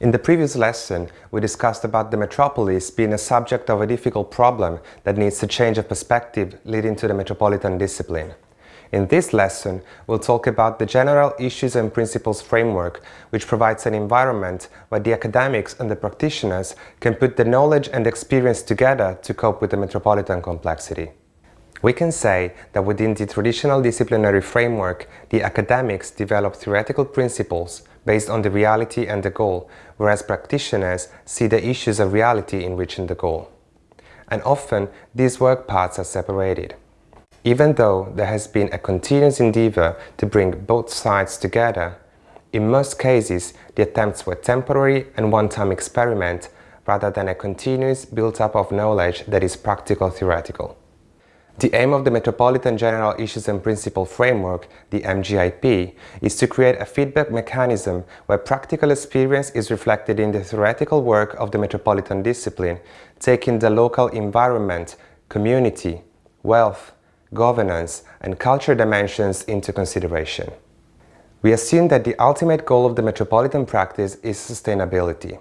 In the previous lesson, we discussed about the metropolis being a subject of a difficult problem that needs a change of perspective leading to the metropolitan discipline. In this lesson, we'll talk about the general issues and principles framework, which provides an environment where the academics and the practitioners can put the knowledge and experience together to cope with the metropolitan complexity. We can say that within the traditional disciplinary framework, the academics develop theoretical principles based on the reality and the goal, whereas practitioners see the issues of reality in reaching the goal. And often, these work paths are separated. Even though there has been a continuous endeavor to bring both sides together, in most cases the attempts were temporary and one-time experiment rather than a continuous build-up of knowledge that is practical theoretical. The aim of the Metropolitan General Issues and Principle Framework, the MGIP, is to create a feedback mechanism where practical experience is reflected in the theoretical work of the metropolitan discipline, taking the local environment, community, wealth, governance, and culture dimensions into consideration. We assume that the ultimate goal of the metropolitan practice is sustainability.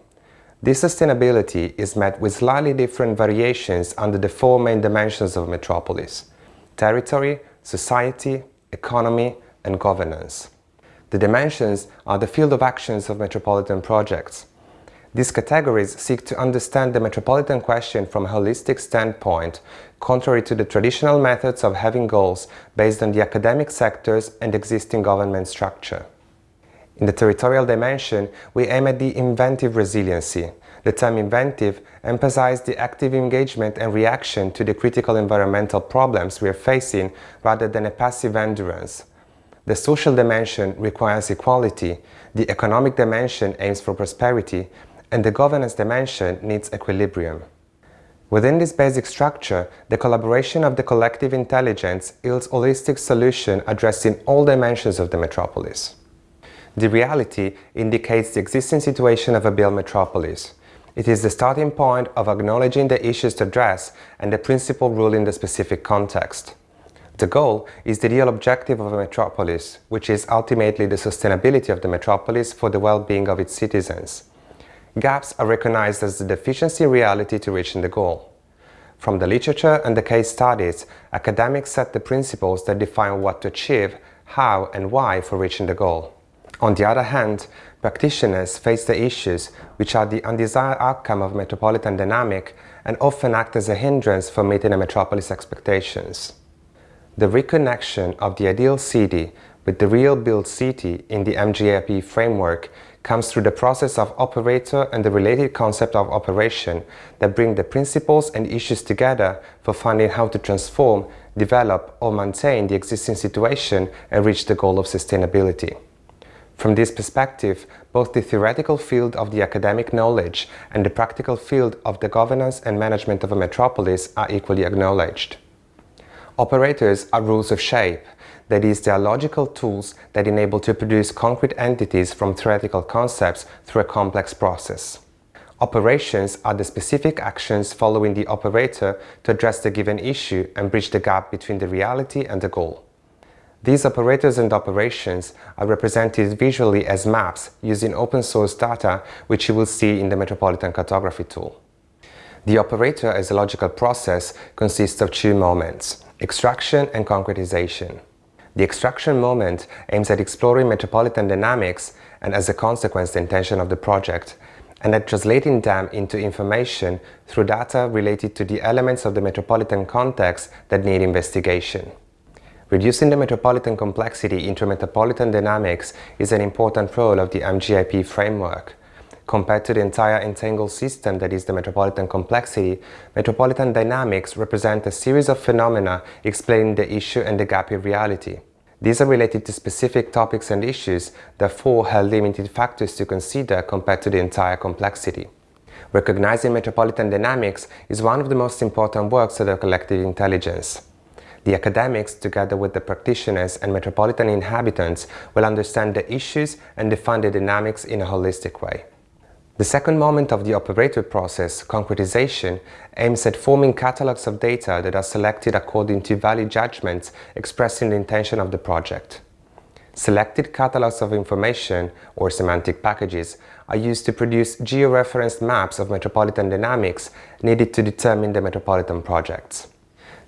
This sustainability is met with slightly different variations under the four main dimensions of metropolis territory, society, economy, and governance. The dimensions are the field of actions of metropolitan projects. These categories seek to understand the metropolitan question from a holistic standpoint, contrary to the traditional methods of having goals based on the academic sectors and existing government structure. In the territorial dimension, we aim at the inventive resiliency. The term inventive emphasizes the active engagement and reaction to the critical environmental problems we are facing rather than a passive endurance. The social dimension requires equality, the economic dimension aims for prosperity, and the governance dimension needs equilibrium. Within this basic structure, the collaboration of the collective intelligence yields holistic solution addressing all dimensions of the metropolis. The reality indicates the existing situation of a built metropolis. It is the starting point of acknowledging the issues to address and the principle in the specific context. The goal is the real objective of a metropolis, which is ultimately the sustainability of the metropolis for the well-being of its citizens. Gaps are recognized as the deficiency reality to reaching the goal. From the literature and the case studies, academics set the principles that define what to achieve, how and why for reaching the goal. On the other hand, practitioners face the issues which are the undesired outcome of metropolitan dynamic and often act as a hindrance for meeting a metropolis expectations. The reconnection of the ideal city with the real built city in the MGIP framework comes through the process of operator and the related concept of operation that bring the principles and issues together for finding how to transform, develop or maintain the existing situation and reach the goal of sustainability. From this perspective, both the theoretical field of the academic knowledge and the practical field of the governance and management of a metropolis are equally acknowledged. Operators are rules of shape, that is, they are logical tools that enable to produce concrete entities from theoretical concepts through a complex process. Operations are the specific actions following the operator to address the given issue and bridge the gap between the reality and the goal. These operators and operations are represented visually as maps using open source data which you will see in the Metropolitan Cartography tool. The operator as a logical process consists of two moments, extraction and concretization. The extraction moment aims at exploring metropolitan dynamics and as a consequence the intention of the project, and at translating them into information through data related to the elements of the metropolitan context that need investigation. Reducing the metropolitan complexity into metropolitan dynamics is an important role of the MGIP framework. Compared to the entire entangled system that is the metropolitan complexity, metropolitan dynamics represent a series of phenomena explaining the issue and the gap in reality. These are related to specific topics and issues, therefore have limited factors to consider compared to the entire complexity. Recognizing metropolitan dynamics is one of the most important works of the collective intelligence. The academics, together with the practitioners and metropolitan inhabitants, will understand the issues and define the dynamics in a holistic way. The second moment of the operator process, concretization, aims at forming catalogs of data that are selected according to valid judgments expressing the intention of the project. Selected catalogs of information, or semantic packages, are used to produce georeferenced maps of metropolitan dynamics needed to determine the metropolitan projects.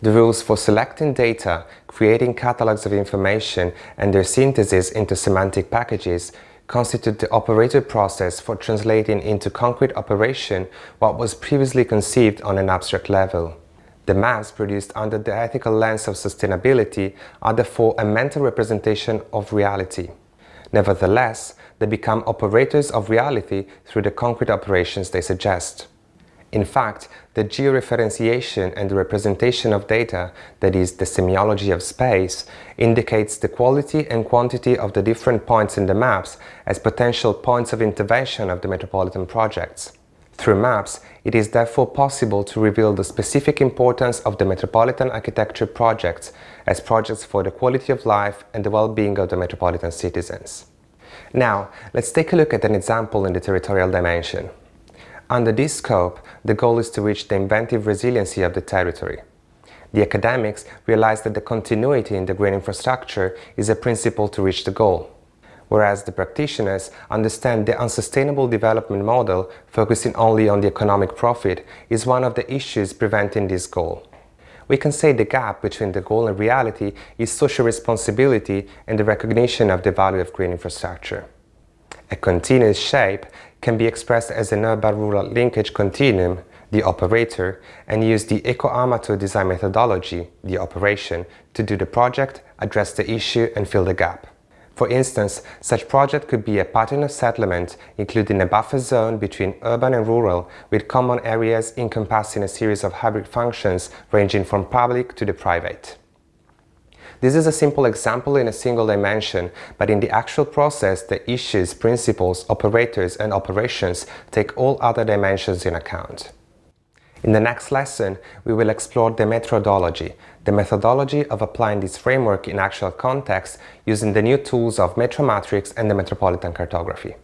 The rules for selecting data, creating catalogs of information and their synthesis into semantic packages constitute the operator process for translating into concrete operation what was previously conceived on an abstract level. The maps produced under the ethical lens of sustainability are therefore a mental representation of reality. Nevertheless, they become operators of reality through the concrete operations they suggest. In fact, the georeferentiation and the representation of data, that is, the semiology of space, indicates the quality and quantity of the different points in the maps as potential points of intervention of the metropolitan projects. Through maps, it is therefore possible to reveal the specific importance of the metropolitan architecture projects as projects for the quality of life and the well-being of the metropolitan citizens. Now, let's take a look at an example in the territorial dimension. Under this scope, the goal is to reach the inventive resiliency of the territory. The academics realize that the continuity in the green infrastructure is a principle to reach the goal, whereas the practitioners understand the unsustainable development model focusing only on the economic profit is one of the issues preventing this goal. We can say the gap between the goal and reality is social responsibility and the recognition of the value of green infrastructure. A continuous shape can be expressed as an urban-rural linkage continuum, the operator, and use the eco-amateur design methodology, the operation, to do the project, address the issue and fill the gap. For instance, such project could be a pattern of settlement, including a buffer zone between urban and rural, with common areas encompassing a series of hybrid functions ranging from public to the private. This is a simple example in a single dimension, but in the actual process, the issues, principles, operators and operations take all other dimensions in account. In the next lesson, we will explore the metrodology, the methodology of applying this framework in actual context using the new tools of Metromatrix and the Metropolitan Cartography.